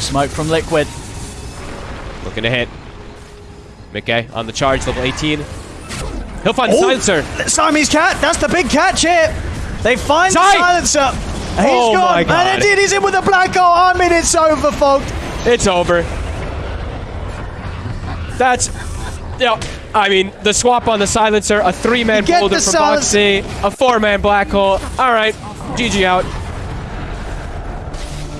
Smoke from Liquid. Looking to hit. miCKe on the charge, level 18. He'll find the silencer. Siamese cat, that's the big catch here. They find the silencer. He's Oh gone. my God. And indeed, he's in with a black hole. I mean, it's over, folks. It's over. That's. Yeah, I mean, the swap on the silencer, a three man boulder from. Boxi, a four man black hole. All right, GG out.